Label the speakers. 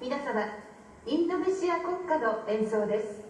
Speaker 1: 皆様インドネシア国歌の演奏です。